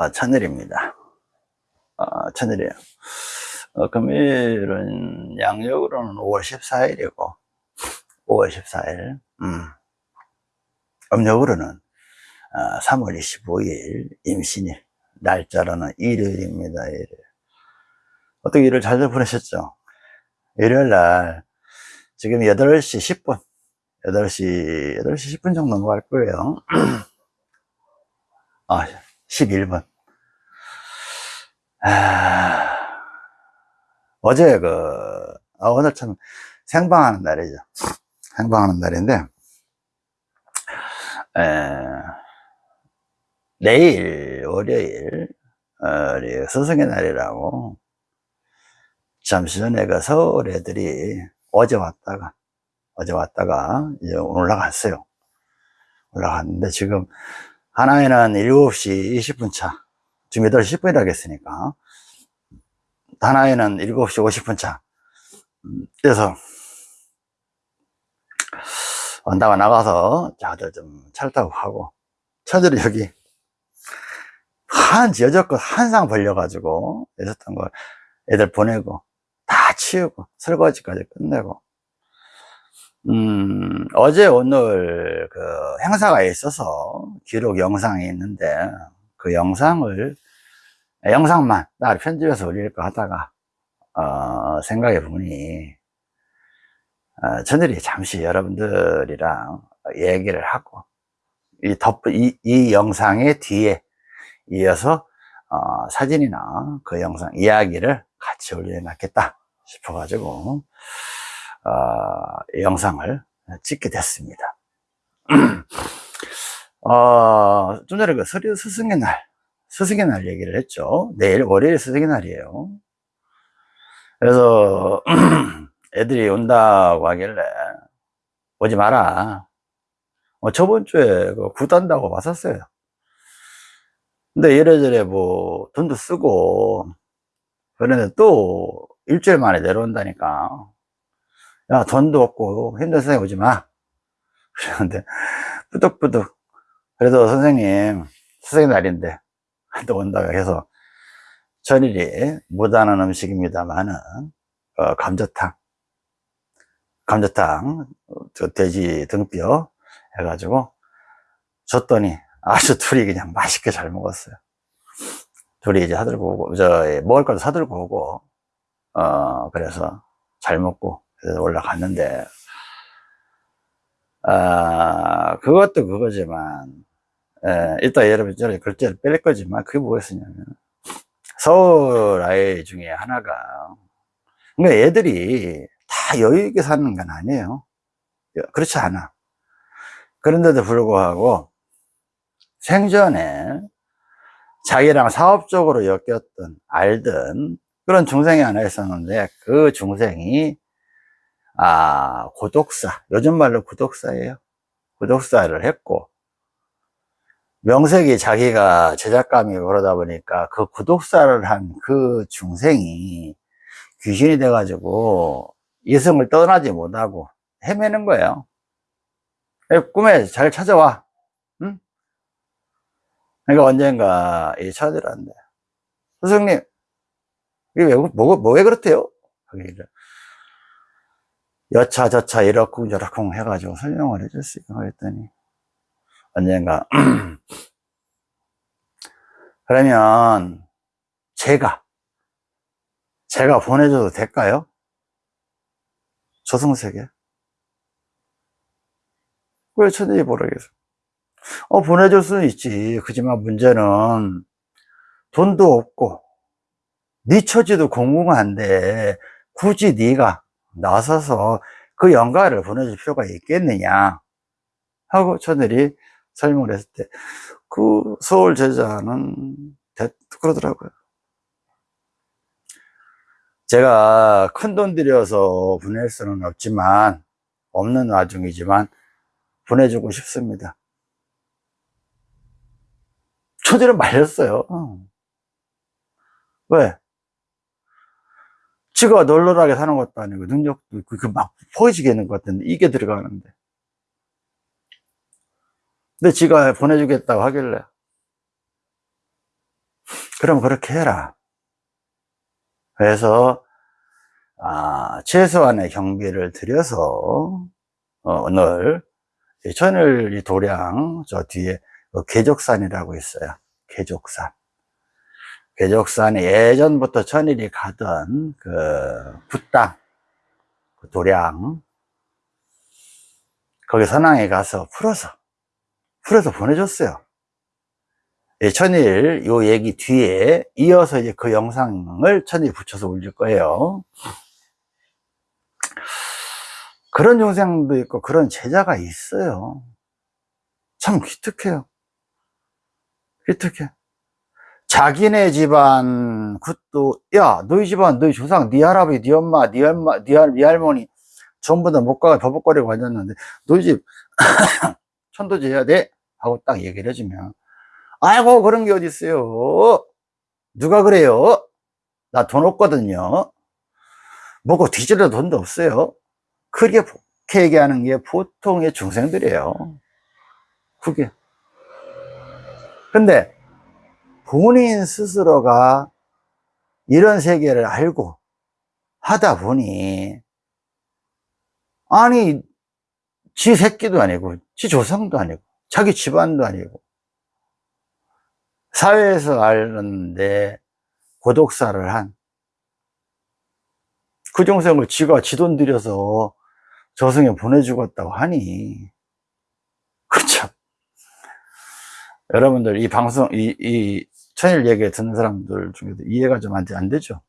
아, 천일입니다. 아, 천일이에요. 어, 금일은 양력으로는 5월 14일이고, 5월 14일, 음. 음력으로는 어, 3월 25일 임신일, 날짜로는 일요일입니다. 일요일. 어떻게 일을 잘 보내셨죠? 일요일 날, 지금 8시 10분, 8시, 8시 10분 정도 넘어갈 거예요. 아, 11분. 아, 어제 그, 아, 오늘 참 생방하는 날이죠. 생방하는 날인데, 에, 내일, 월요일, 어, 우리 스승의 날이라고, 잠시 전에 그 서울 애들이 어제 왔다가, 어제 왔다가 이제 올라갔어요. 올라갔는데 지금 하나에는 7시 20분 차, 지금 8시 10분이라고 했으니까, 하나에는 7시 50분 차. 음, 그래서, 언다가 나가서, 다들 좀 차를 타고 가고, 차들이 여기, 한, 여적껏 한상 벌려가지고, 있었던 걸 애들 보내고, 다 치우고, 설거지까지 끝내고, 음, 어제 오늘 그 행사가 있어서 기록 영상이 있는데 그 영상을 영상만 나를 편집해서 올릴까 하다가 어, 생각해 보니 어, 저들이 잠시 여러분들이랑 얘기를 하고 이 덧, 이, 이 영상의 뒤에 이어서 어, 사진이나 그 영상 이야기를 같이 올려놨겠다 싶어 가지고 어, 영상을 찍게 됐습니다. 어, 좀 전에 그 서류 스승의 날, 스승의 날 얘기를 했죠. 내일 월요일 스승의 날이에요. 그래서 애들이 온다고 하길래 오지 마라. 어, 저번 주에 그 구단다고 왔었어요. 근데 이래저래 뭐 돈도 쓰고 그런데 또 일주일 만에 내려온다니까 야, 돈도 없고 힘든 세상에 오지 마. 그러는데, 뿌득뿌득. 그래도 선생님, 선생님 날인데, 또 온다고 해서, 전일이 못하는 음식입니다만은, 어, 감자탕. 감자탕, 저 돼지 등뼈 해가지고, 줬더니, 아주 둘이 그냥 맛있게 잘 먹었어요. 둘이 이제 사들고 오고, 저, 먹을 것도 사들고 오고, 어, 그래서 잘 먹고, 올라갔는데, 아, 그것도 그거지만, 에, 이따 여러분, 저런 글자를 뺄 거지만, 그게 뭐겠으냐면, 서울 아이 중에 하나가, 그러니까 애들이 다 여유 있게 사는 건 아니에요. 그렇지 않아. 그런데도 불구하고, 생전에 자기랑 사업적으로 엮였던, 알던 그런 중생이 하나 있었는데, 그 중생이 아, 고독사. 요즘 말로 고독사예요. 고독사를 했고, 명색이 자기가 제작감이고 그러다 보니까 그 구독사를 한 그 중생이 귀신이 돼가지고 이성을 떠나지 못하고 헤매는 거예요. 꿈에 잘 찾아와. 응? 그러니까 언젠가 이 처들한데, 선생님, 이게 왜, 뭐, 뭐, 왜 그렇대요? 여차저차 이렇쿵 저렇쿵 해가지고 설명을 해줬어요. 그랬더니 언젠가 그러면 제가 제가 보내줘도 될까요? 조승세계 왜 천일이 모르겠어 어 보내줄 수는 있지 그지만 문제는 돈도 없고 네 처지도 공공한데 굳이 네가 나서서 그 영가를 보내줄 필요가 있겠느냐? 하고 저들이 설명을 했을 때 그 서울 제자는 그러더라고요. 제가 큰 돈 들여서 보낼 수는 없지만 없는 와중이지만 보내주고 싶습니다. 저들은 말렸어요. 왜? 지가 널널하게 사는 것도 아니고 능력도 있고 막 포지게 있는 것 같은데 이게 들어가는데 근데 지가 보내주겠다고 하길래 그럼 그렇게 해라. 그래서 아, 최소한의 경비를 들여서 어, 늘 천일 이 도량 저 뒤에 그 계족산이라고 있어요. 계족산. 계족산에 예전부터 천일이 가던 그 붓땅, 그 도량 거기 선왕에 가서 풀어서 풀어서 보내줬어요. 예, 천일 요 얘기 뒤에 이어서 이제 그 영상을 천일 붙여서 올릴 거예요. 그런 영상도 있고 그런 제자가 있어요. 참 기특해요. 기특해. 자기네 집안 굿도 야 너희 집안 너희 조상 네 할아버지 네 엄마 네 엄마 네, 할, 네 할머니 전부 다 못 가고 버벅거리고 앉았는데 너희 집 천도제 해야 돼? 하고 딱 얘기를 해주면 아이고 그런 게 어딨어요? 누가 그래요? 나 돈 없거든요. 먹고 뒤질러 돈도 없어요. 그렇게 얘기하는 게 보통의 중생들이에요. 그게. 근데 본인 스스로가 이런 세계를 알고 하다 보니 아니 지 새끼도 아니고 지 조상도 아니고 자기 집안도 아니고 사회에서 알았는데 고독사를 한 그 정성을 지가 지 돈 들여서 저승에 보내주겠다고 하니 그참. 여러분들 이 방송 이, 이 천일 얘기 듣는 사람들 중에도 이해가 좀 안 되죠.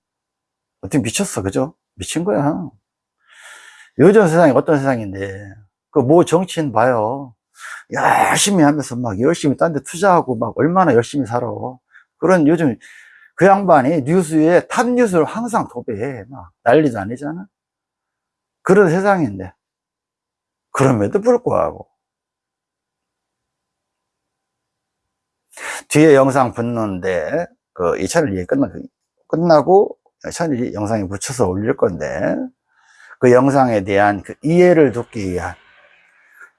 어떻게 미쳤어 그죠? 미친 거야. 요즘 세상이 어떤 세상인데. 그뭐 정치인 봐요. 열심히 하면서 막 열심히 딴 데 투자하고 막 얼마나 열심히 살아. 그런 요즘 그 양반이 뉴스에 탑 뉴스를 항상 도배해. 막 난리도 아니잖아. 그런 세상인데. 그럼에도 불구하고 뒤에 영상 붙는데 그 2차를 얘기 끝나, 끝나고 천일 영상에 붙여서 올릴 건데 그 영상에 대한 그 이해를 돕기 위한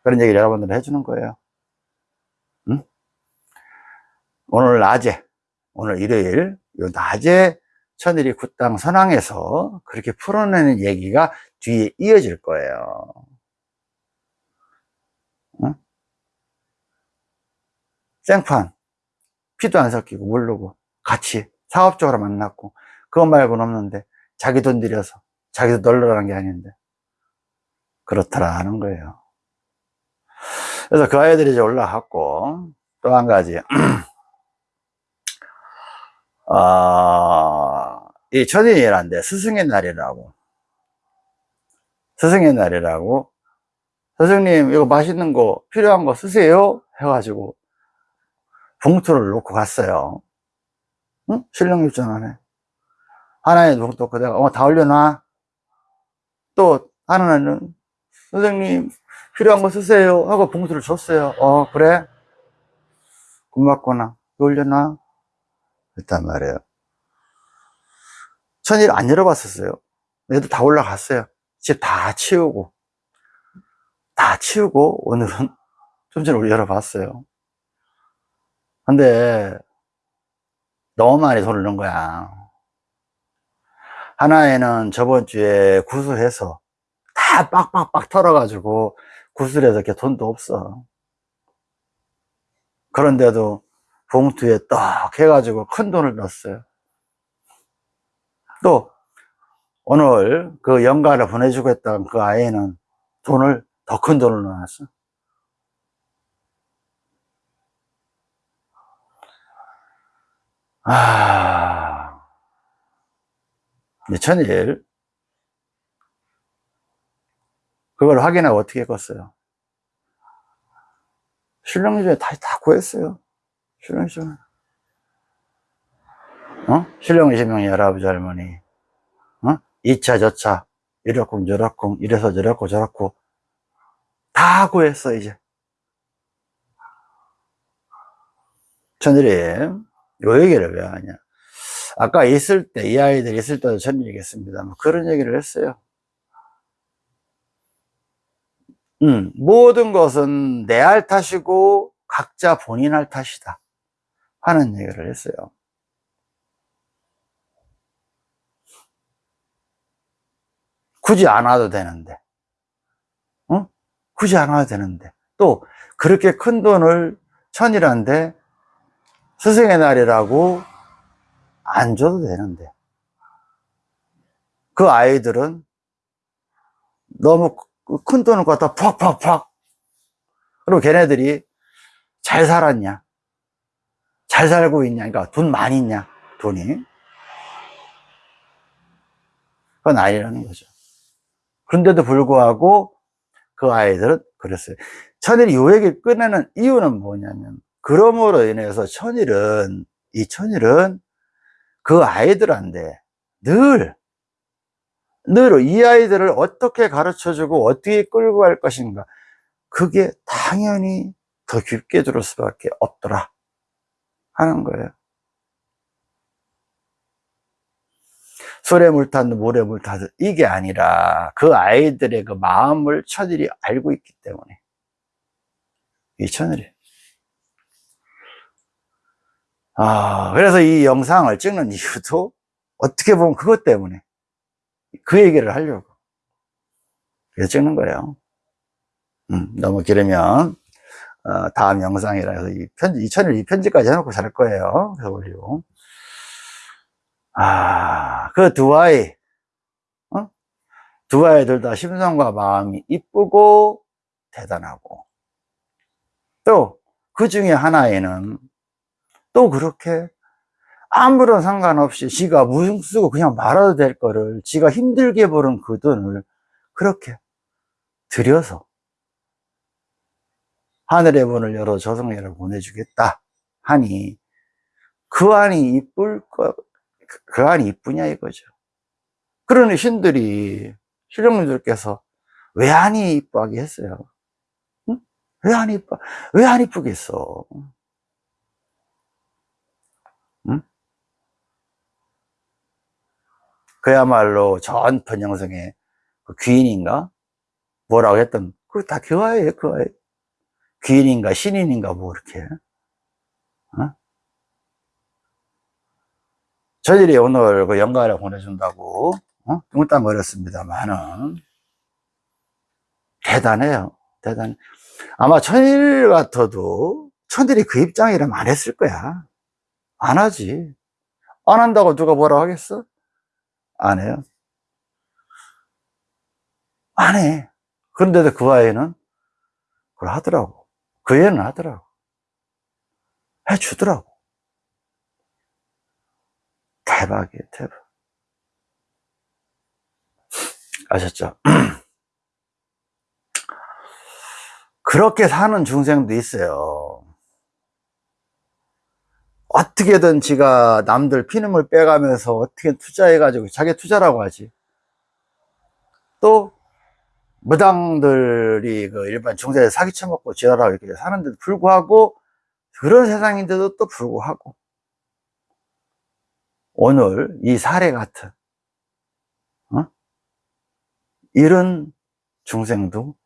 그런 얘기를 여러분들 해주는 거예요 응? 오늘 낮에 오늘 일요일 요 낮에 천일이 굿당 선왕에서 그렇게 풀어내는 얘기가 뒤에 이어질 거예요 응? 생판 피도 안 섞이고 모르고 같이 사업적으로 만났고 그것 말고는 없는데 자기 돈 들여서 자기도 널널한 게 아닌데 그렇더라 하는 거예요. 그래서 그 아이들이 이제 올라갔고 또 한 가지. 어, 이 천인이란데 스승의 날이라고. 스승의 날이라고. 스승님 이거 맛있는 거 필요한 거 쓰세요? 해가지고 봉투를 놓고 갔어요. 응? 신령 입장하네 하나의 봉투 그대가 어, 다 올려놔. 또 하나는 선생님 필요한 거 쓰세요 하고 봉투를 줬어요. 어 그래? 고맙구나. 올려놔. 그랬단 말이에요. 천일 안 열어봤었어요. 얘도 다 올라갔어요. 집다 치우고 다 치우고 오늘은 좀 전에 열어봤어요 근데 너무 많이 돈을 넣은 거야. 하나에는 저번 주에 구슬해서 다 빡빡빡 털어가지고 구슬해서 이렇게 돈도 없어. 그런데도 봉투에 딱 해가지고 큰 돈을 넣었어요. 또 오늘 그 연가를 보내주고 했던 그 아이는 돈을 더 큰 돈을 넣어놨어 아, 천일 그걸 확인하고 어떻게 껐어요? 신령주에 다, 다 구했어요. 신령주에. 어? 신령 20명이 할아버지 할머니. 어? 2차, 저차. 이렇고 저렇고, 이래서 저렇고 저렇고. 다 구했어, 이제. 천일이 요 얘기를 왜 하냐. 아까 있을 때 이 아이들 있을 때도 전 얘기했습니다 뭐 그런 얘기를 했어요. 음, 모든 것은 내 알 탓이고 각자 본인 알 탓이다 하는 얘기를 했어요. 굳이 안 와도 되는데 어? 굳이 안 와도 되는데. 또 그렇게 큰 돈을 천이란데 스승의 날이라고 안 줘도 되는데. 그 아이들은 너무 큰 돈을 갖다 팍팍팍. 그리고 걔네들이 잘 살았냐? 잘 살고 있냐? 그러니까 돈 많이 있냐? 돈이. 그건 아니라는 거죠. 그런데도 불구하고 그 아이들은 그랬어요. 천일이 요 얘기를 꺼내는 이유는 뭐냐면, 그럼으로 인해서 천일은, 이 천일은 그 아이들한테 늘, 늘 이 아이들을 어떻게 가르쳐 주고 어떻게 끌고 갈 것인가. 그게 당연히 더 깊게 들을 수밖에 없더라. 하는 거예요. 술에 물 탔는 물에 물 탔는 이게 아니라 그 아이들의 그 마음을 천일이 알고 있기 때문에 이 천일이 아 그래서 이 영상을 찍는 이유도 어떻게 보면 그것 때문에 그 얘기를 하려고 그래서 찍는 거예요. 음, 너무 길으면 어, 다음 영상이라 해서 이 편지, 이 천일 이 편지까지 해놓고 잘 거예요. 그래서 올리고. 아, 그 두 아이, 어? 두 아이들 다 심성과 마음이 이쁘고 대단하고, 또 그 중에 하나에는 또 그렇게 아무런 상관없이 지가 무슨 쓰고 그냥 말아도 될 거를 지가 힘들게 버는 그 돈을 그렇게 들여서 하늘의 문을 열어 저승리를 보내주겠다 하니 그 안이 이쁠 것그 안이 이쁘냐 이거죠. 그러니 신들이, 신령님들께서 왜 안이 이쁘게 했어요? 응? 왜안 이뻐? 왜 안 이쁘겠어? 그야말로 전 번영성의 그 귀인인가? 뭐라고 했던, 그거 다 교화예요, 교화예요. 귀인인가, 신인인가, 뭐, 이렇게. 어? 저희들이 오늘 그 연가를 보내준다고 어? 뚱땅 거렸습니다만은 대단해요 대단 아마 천일 같아도 천일이 그 입장이라면 안 했을 거야 안 하지 안 한다고 누가 뭐라 하겠어? 안 해요 안 해 그런데도 그 아이는 그걸 하더라고 그 애는 하더라고 해주더라고 대박이에요, 대박. 아셨죠? 그렇게 사는 중생도 있어요. 어떻게든 지가 남들 피눈물 빼가면서 어떻게 투자해가지고 자기 투자라고 하지. 또 무당들이 그 일반 중세에 사기 쳐먹고 지랄하고 이렇게 사는데도 불구하고 그런 세상인데도 또 불구하고 오늘 이 사례 같은 어? 이런 중생도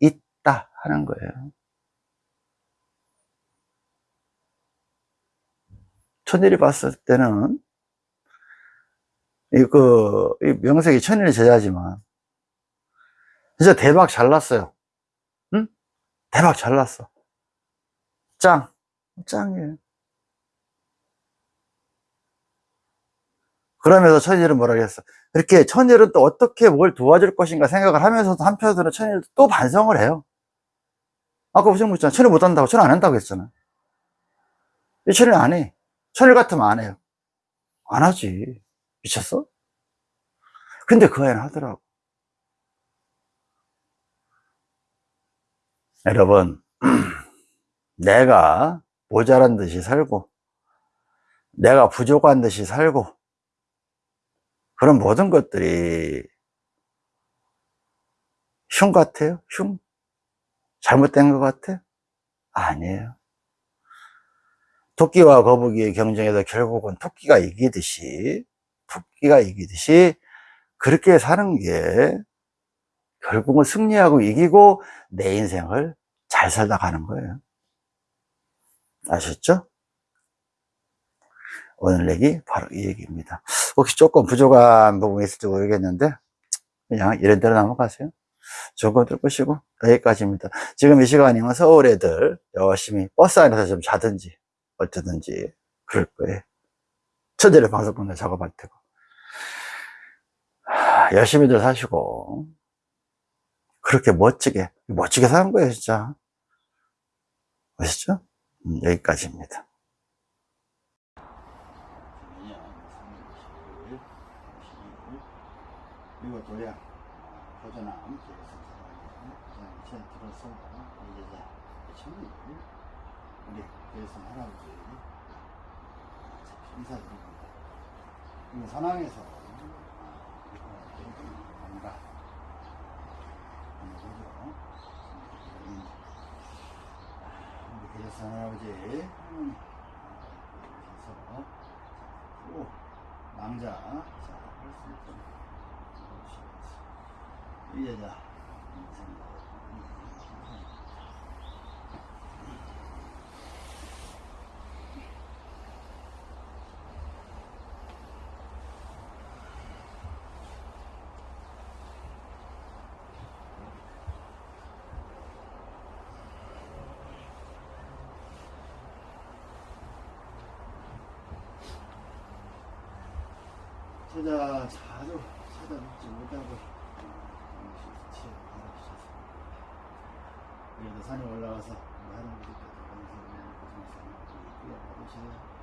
있다 하는 거예요. 천일이 봤을 때는 이그 명색이 천일 제자지만 진짜 대박 잘 났어요. 응? 대박 잘 났어. 짱, 짱이에요. 그러면서 천일은 뭐라 그랬어? 이렇게 천일은 또 어떻게 뭘 도와줄 것인가 생각을 하면서도 한편으로는 천일은 또 반성을 해요. 아까 무슨 묻잖아. 천일 못한다고, 천일 안 한다고 했잖아. 이 천일 안 해. 천일 같으면 안 해요. 안 하지. 미쳤어? 근데 그 아이는 하더라고. 여러분, 내가 모자란 듯이 살고, 내가 부족한 듯이 살고, 그런 모든 것들이 흉 같아요? 흉? 잘못된 것 같아요? 아니에요. 토끼와 거북이의 경쟁에서 결국은 토끼가 이기듯이, 토끼가 이기듯이 그렇게 사는 게 결국은 승리하고 이기고 내 인생을 잘 살다 가는 거예요. 아셨죠? 오늘 얘기 바로 이 얘기입니다. 혹시 조금 부족한 부분이 있을지 모르겠는데 그냥 이런대로 넘어가세요. 것들 보시고 여기까지입니다. 지금 이 시간이면 서울 애들 열심히 버스 안에서 좀 자든지 어쩌든지 그럴 거예요. 천재를 방송권을 작업할 테고 하, 열심히들 사시고 그렇게 멋지게 멋지게 사는 거예요 진짜 아시죠? 음, 여기까지입니다. 이거 보전함 제가 들어서 이 여자 친구 우리 그래서 할아버지 인사드립니다. 이거 산항에서 뭔가 우리 그래서 할아버지 음, 그래서 오 낭자. 자, 할수 있죠. 이 여자 찾아 자주 찾아뵙지 못하고 그래도 산에 올라와서 우리 할아버지께서 감사합니다. 고생하셨습니다. 받으셔야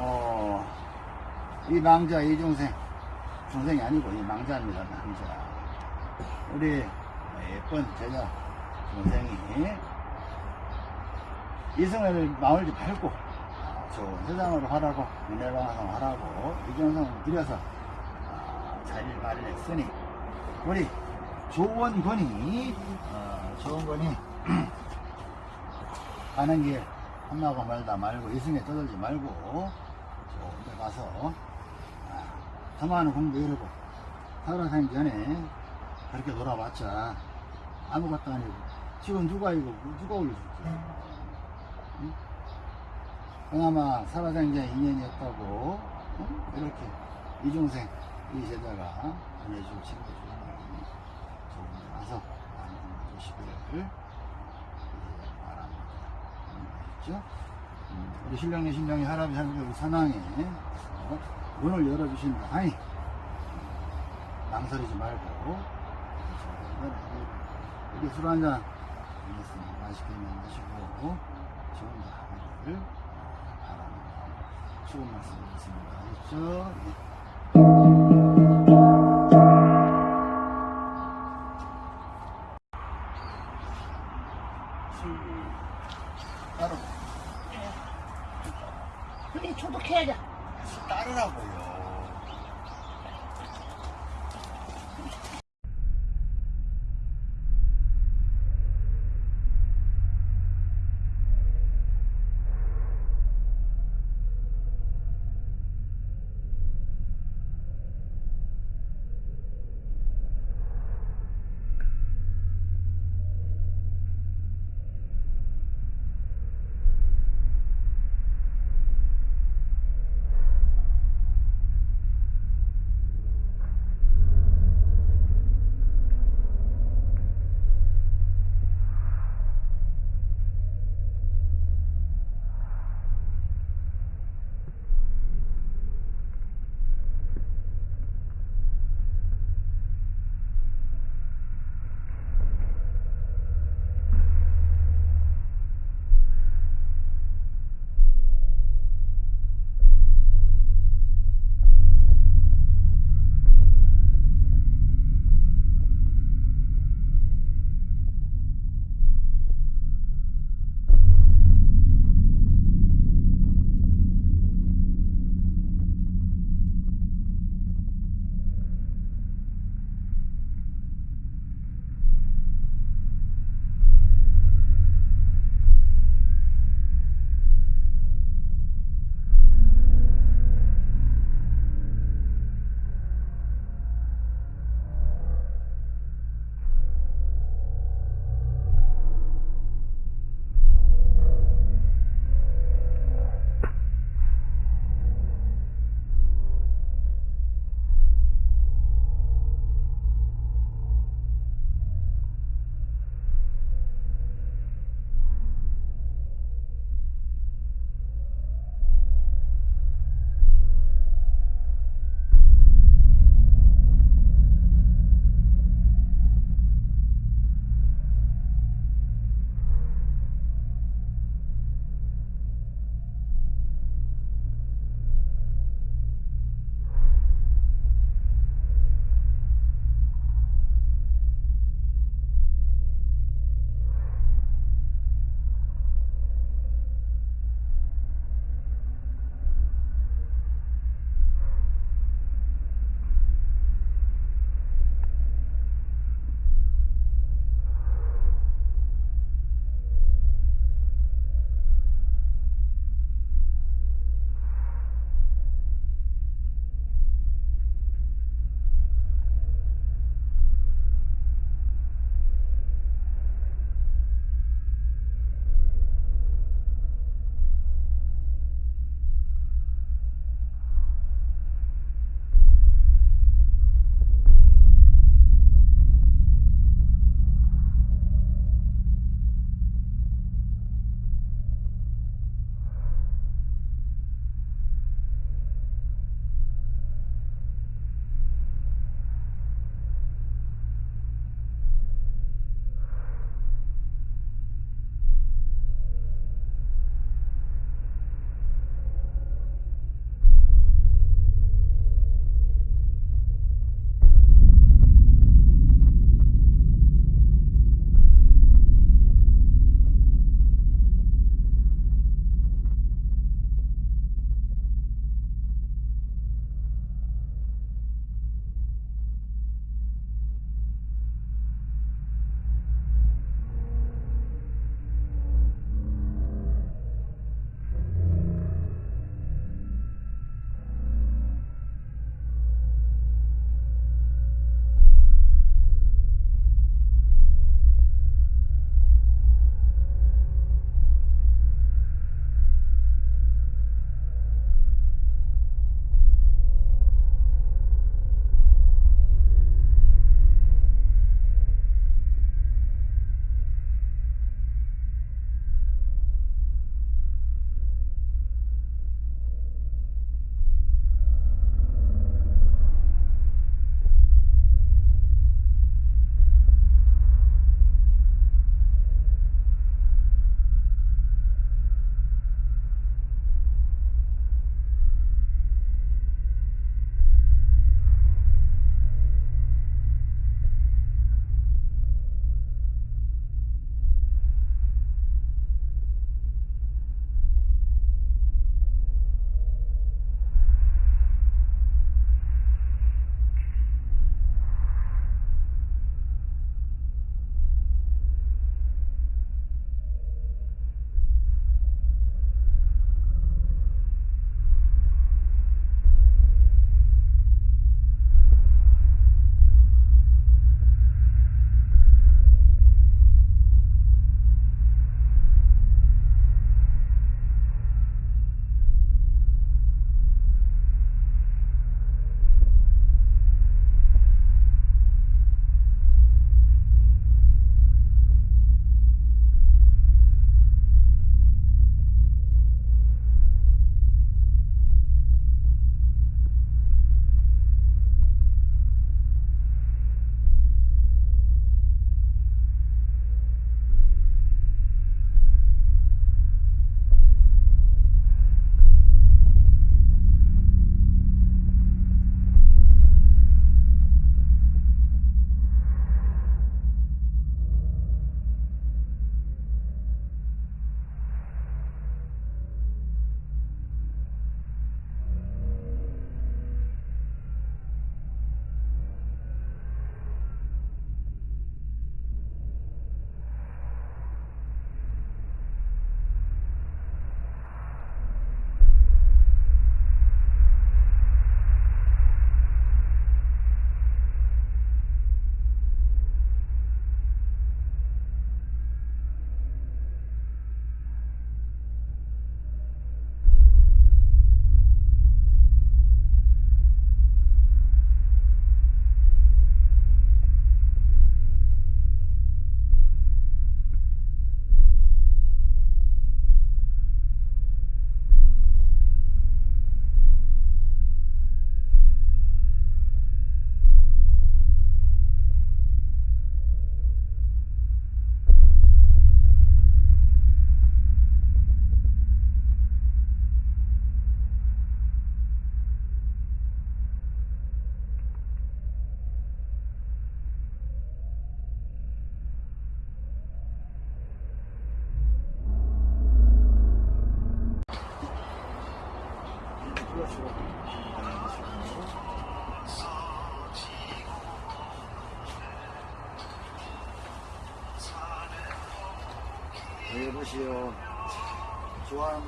어, 이 망자 이중생. 중생이 아니고 이 망자입니다 망자. 우리 예쁜 제자 동생이 이승을 마을지 밟고 좋은 세상으로 하라고 은혜방송 하라고 이중성을 들여서 아, 자리를 마련했으니 우리 좋은 권이 어, 권이 가는 길 험나고 멀다 말고 이승에 떠들지 말고 좋은 데 가서 아, 더 많은 공부 이루고 살아생기 전에 그렇게 놀아봤자 아무것도 아니고 지금 누가 이거 누가 올려줄게 응? 그나마 살아생전 인연이었다고 응? 이렇게 이중생 이 제자가 보내줄 친구들 좋은 데 가서 많이 공부하시기를 바랍니다. 음, 우리 신령님 신령이 할아버지 할머니 우리 어, 문을 열어주신다 하니 망설이지 말고 여기 술 한잔. 맛있게 마시고 좋은 데 하기를 바랍니다. 수고 말씀드리겠습니다.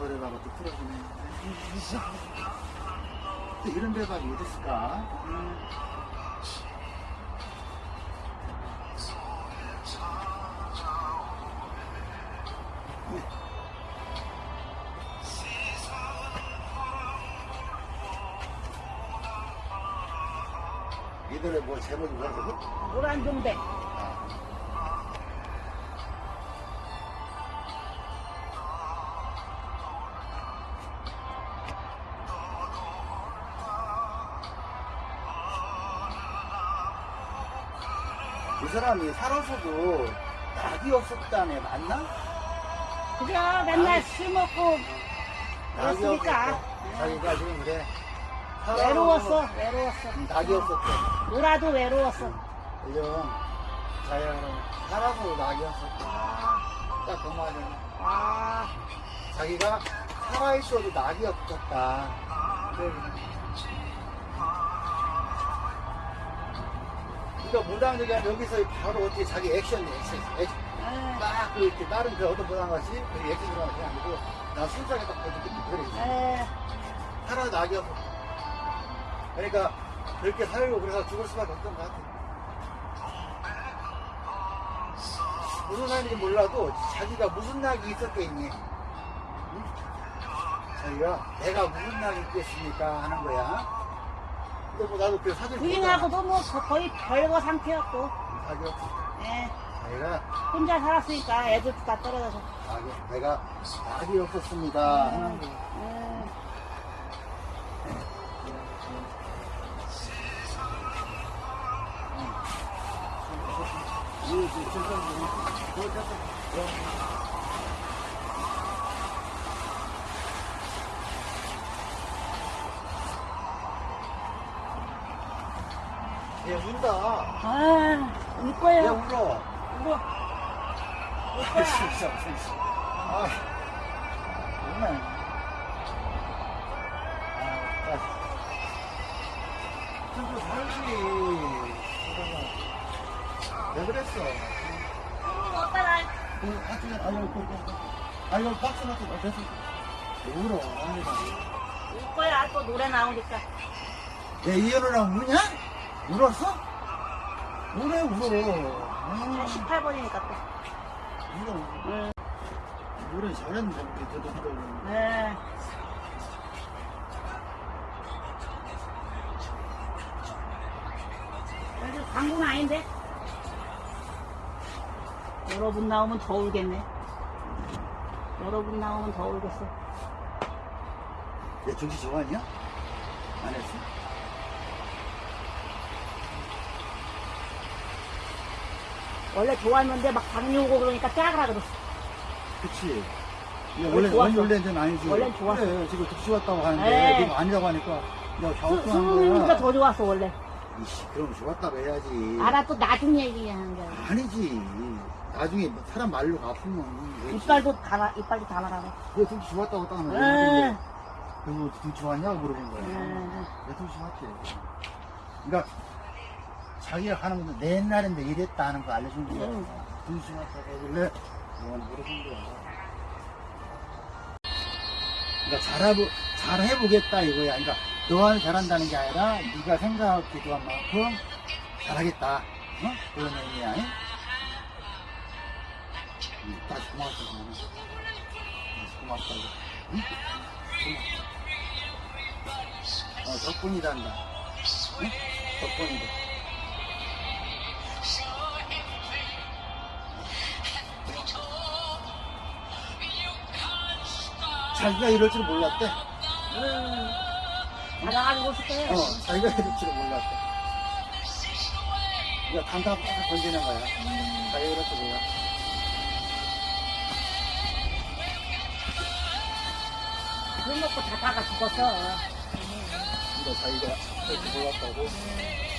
노래가 또 풀어주네. 또 이런 대박이 어디 있을까? 이 노래 뭐 제목이 뭐라고? 노란 동백. 사람이 살아서도 낙이 없었다네 맞나? 그죠? 맨날 술 먹고 낙이 그렇으니까. 없었대. 자기가 지금 그래 외로웠어, 외로웠어. 낙이 없었대 놀아도 외로웠어. 요즘 자기가 살아서 낙이 없었대 딱 그 말이야 아, 자기가 살아있어도 낙이 없었다 그래. 그러니까 무당들이 여기서 바로 어떻게 자기 액션이 액션, 액션. 에, 딱 이렇게 다른 그 어떤 무당 같이 그 액션 들어가는 게 아니고 나 순수하게 딱 보여줄게 그래. 에, 살아 낙이 없어 그러니까 그렇게 살고 그래서 죽을 수밖에 없던 것 같아. 무슨 날인지 몰라도 자기가 무슨 낙이 있었겠니? 응? 자기가 내가 무슨 낙이 있겠습니까? 하는 거야 근데 뭐 나도 그 사진 부인하고도 뭐 거- 거의 별거 상태였고, 없어 예, 자기가 혼자 살았으니까 애들도 다 떨어져서. 자기 내가 낙이 없었습니다 하는 거야 에, 이, 이, 저, 저. 얘 운다. 아, 울얘 거예요. 울어. 울어. 울 아, 거야. 진짜, 진짜. 아, 정말. 아, 아. 살지. 왜 그랬어? 그. 아유, 박수 맞고, 어, 됐어. 왜 울어. 울 거야. 또 노래 나오니까. 내 이현우랑 우냐? 울었어? 울어, 울어. 음, 18번이니까 또. 울어. 응. 노래 잘했는데, 우리 저도 하도. 네. 그래도 광고는 아닌데? 여러분 나오면 더 울겠네. 여러분 나오면 더 울겠어. 얘 정신 좋아하냐? 안 했어? 원래 좋았는데 막 당뇨 오고 그러니까 짜그라 그랬어. 그치. 얘 원래 원래, 좋았어. 원래는 아니지. 원래는 좋았어. 그래, 지금 득시 왔다고 하는데, 네. 지금 아니라고 하니까, 야, 수- 갸우뚱한 수능이니까. 더 좋았어 원래. 이씨, 그럼 좋았다고 해야지. 알아 또 나중 얘기하는 거야. 아니지. 나중에 사람 말로 아프면. 왜 이빨도 다 나, 이빨도 다 나가고. 왜 등치 좋았다고 딱 하는 에. 거야? 그리고 등치 좋았냐고 물어본 거야. 에. 왜 등치 좋았지? 그러니까, 자기가 하는 건데, 내 옛날인데 이랬다 하는 거 알려준 거야. 좋았다고 하길래, 그건 물어본 거야. 그러니까 잘해보, 잘해보겠다 이거야. 그러니까 너한테 잘한다는 게 아니라 네가 생각하기도 한 만큼 잘하겠다. 어? 그런 의미야. 응? 응, 다시 고맙다. 다시 고맙다고. 응? 고맙다. 어, 덕분이란다. 응? 덕분이다. 자기가 이럴 줄 몰랐대. 음. 있을 거예요. 어, 자기가 이럴 줄 몰랐대. 그러니까 단답 딱 던지는 거야. 자기가 이럴 줄 몰랐대. 술 먹고 자다가 죽었어. 그러니까 자기가 이럴 줄 몰랐다고. 여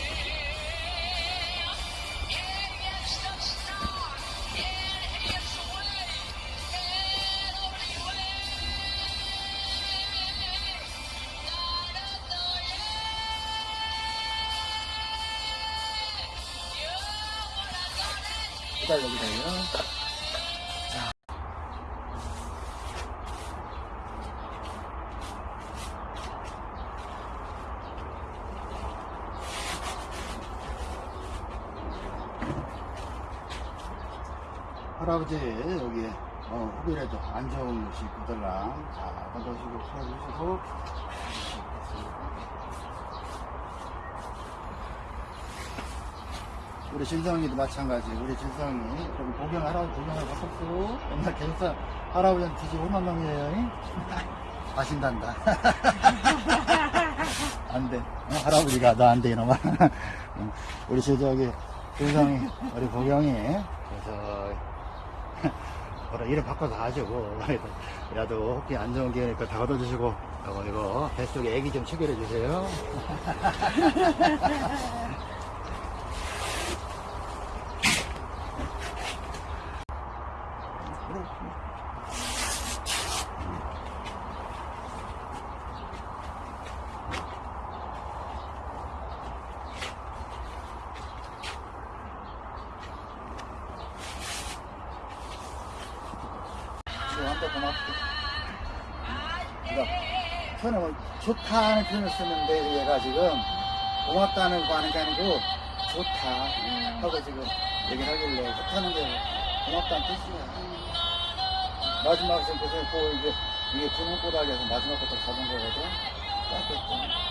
기다 여기다요. 할아버지 여기 어, 후비라도 안 좋은 식구들랑 자 던져주시고 풀어주시고 우리 진성이도 마찬가지 우리 진성이 복영 할아버지 복영을 바꿨어 옛날 계속 할아버지한테 뒤지 얼마 명이에요 잉? 아신단다 안 돼 어, 할아버지가 너 안 돼 이놈아 응. 우리 저기 진성이 우리 복영이 그래서 뭐라 이름 바꿔서 하죠 뭐. 야도 혹시 안 좋은 기회니까 다 얻어주시고 이거 이거 뱃속에 애기 좀 체결해 주세요 저한테 고맙고 그러니까 표현을 좋다는 표현을 쓰는데 얘가 지금 고맙다는 거 하는 게 아니고 좋다 하고 지금 얘기를 하길래 좋다는 게 고맙다는 뜻이야 마지막 지금 보세요. 그 이게 이게 분홍 꼬닥에서 마지막부터 잡은 거거든. 딱 됐죠. 좋다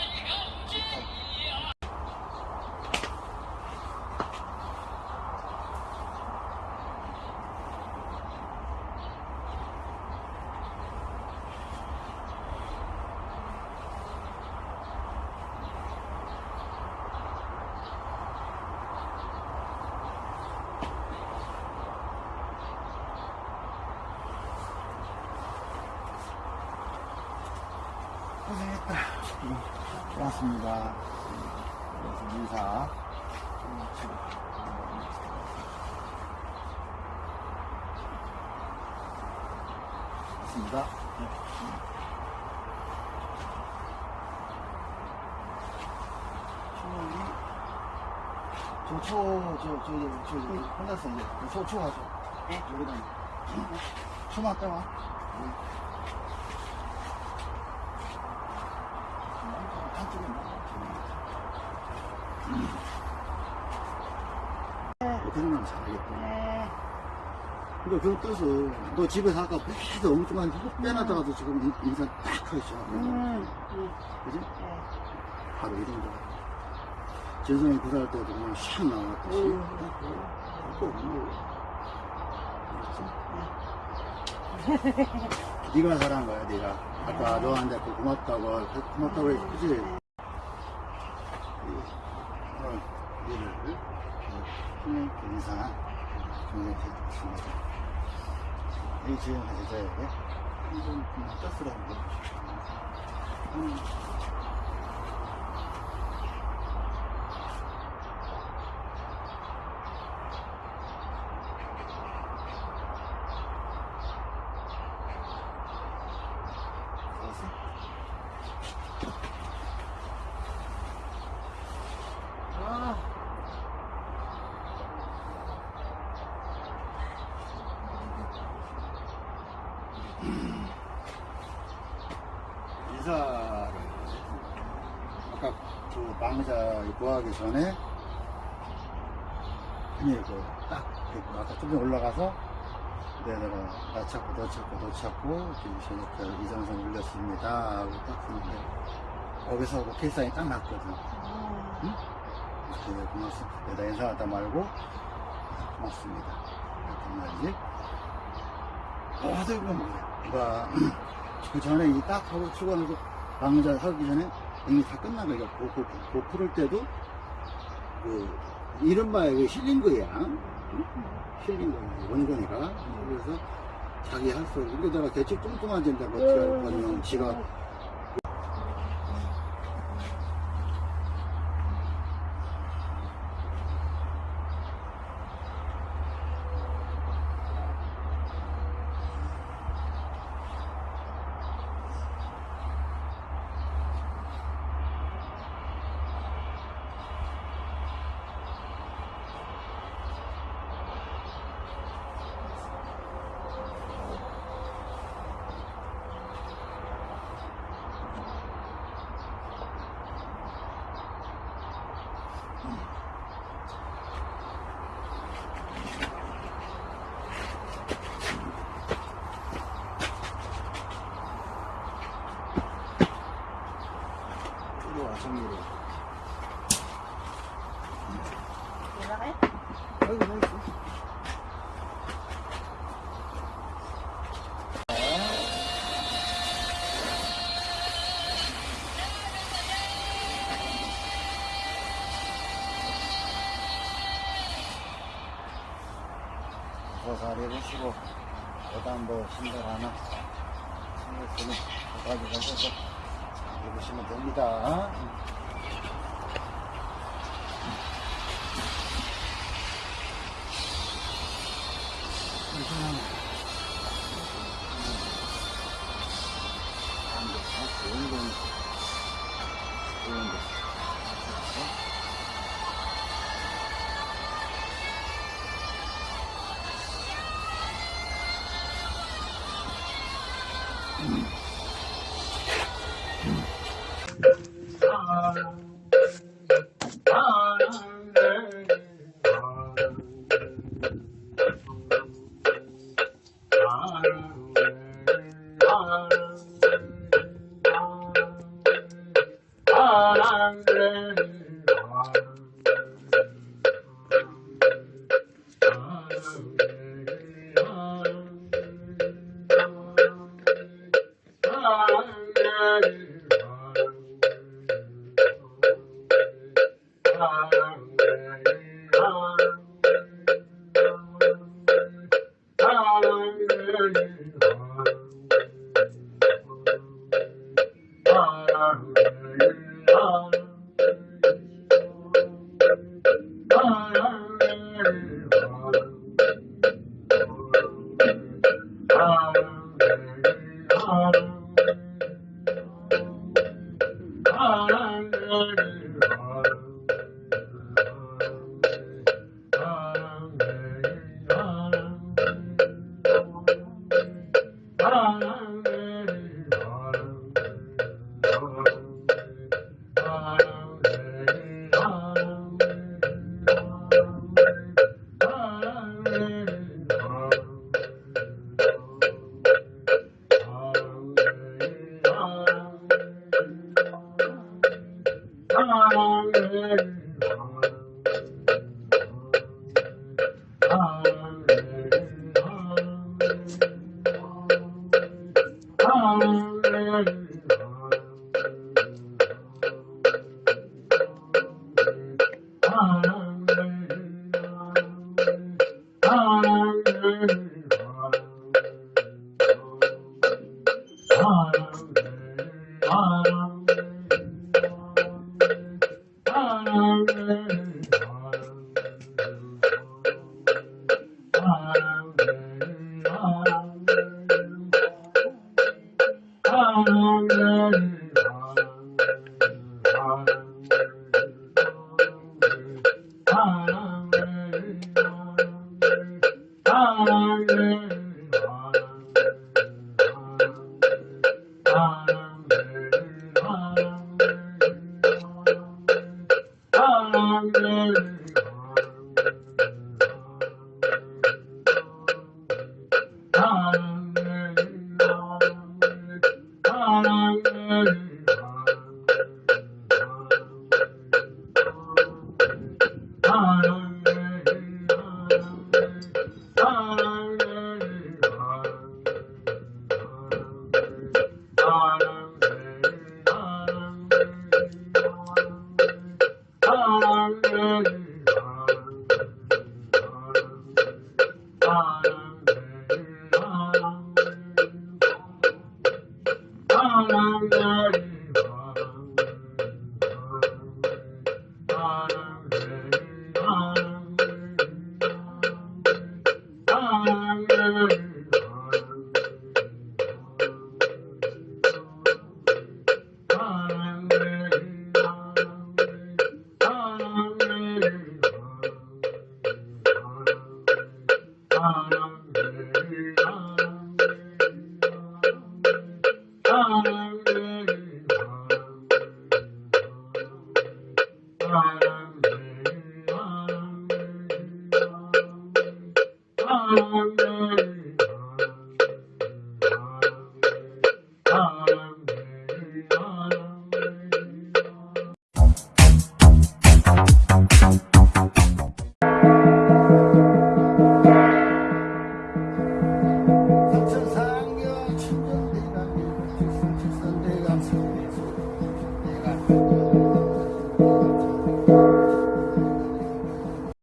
응, 고맙습니다. 그래서 인사. 고맙습니다. 저, 초, 저, 저, 저, 저, 혼났어, 이제. 초, 초 가죠. 네. 여기다. 초만 따와. 응. 한쪽에 어떻게 하면 잘하겠다. 네. 그러니까 그 뜻은 너 집에서 아까 계속 엉뚱한 흙 빼놨다가도 지금 인- 인사 딱 하시죠. 음. 음. 그지? 네. 바로 이런 거. 재성이 구사할 때도 그냥 샥 나왔듯이. 음. 꼭 알았지? 네가 잘한 거야, 네가. 아까 너한테 그 고맙다고, 고맙다고 했지, 그지? 오늘 일을, 그냥 인사, 그냥 드리겠습니다. 이 해줘야 돼. 그냥 떴으라는 거. 음. 알았어? 아. 인사를 아까 그 망자 구하기 전에 그냥 그딱 아까 좀 올라가서 네, 내가 나 찾고 너 찾고 너 찾고 저녁 이정선 올렸습니다. 하고 딱 했는데 거기서 그 필사이 딱 났거든. 아. 그래 고맙습니다. 내가 인사하다 말고 고맙습니다. 그랬단 말이지. 어디 보면 그래 그 전에 이 딱 하고 출근하고 방자 하기 전에 이미 다 끝난 거야. 고, 고, 고 풀을 때도 그 이른바 그 힐링 거야. 응? 힐링 거야. 원건이가. 그래서 자기 할 수, 근데 내가 대체 뚱뚱한 데인데 뭐 어떻게 할 거냐면 지가 고사리 해보시고 그다음 뭐 신발 하나 신었으면 가지고 가셔서 입으시면 됩니다.